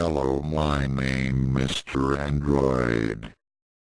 Hello my name Mr. Android.